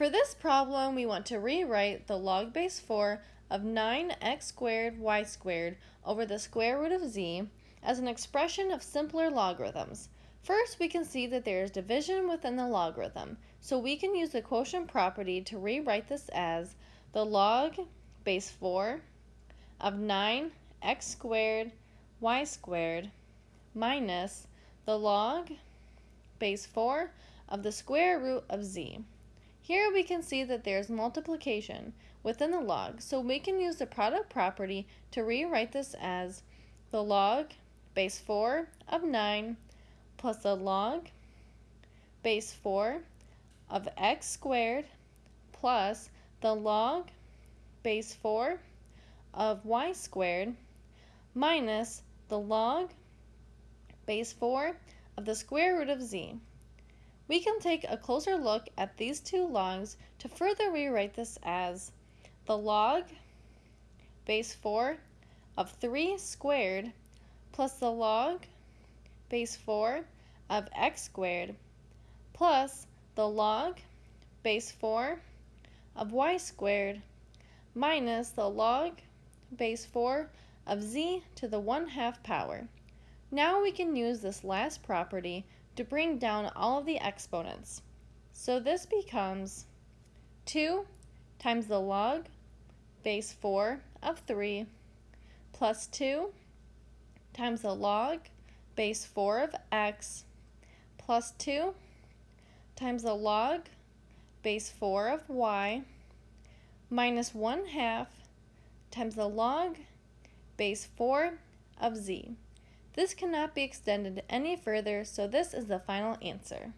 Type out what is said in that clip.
For this problem, we want to rewrite the log base 4 of 9x squared y squared over the square root of z as an expression of simpler logarithms. First, we can see that there is division within the logarithm, so we can use the quotient property to rewrite this as the log base 4 of 9x squared y squared minus the log base 4 of the square root of z. Here we can see that there's multiplication within the log, so we can use the product property to rewrite this as the log base 4 of 9 plus the log base 4 of x squared plus the log base 4 of y squared minus the log base 4 of the square root of z. We can take a closer look at these two logs to further rewrite this as the log base 4 of 3 squared plus the log base 4 of x squared plus the log base 4 of y squared minus the log base 4 of z to the 1 half power. Now we can use this last property to bring down all of the exponents. So this becomes 2 times the log base 4 of 3 plus 2 times the log base 4 of x plus 2 times the log base 4 of y minus 1 half times the log base 4 of z. This cannot be extended any further, so this is the final answer.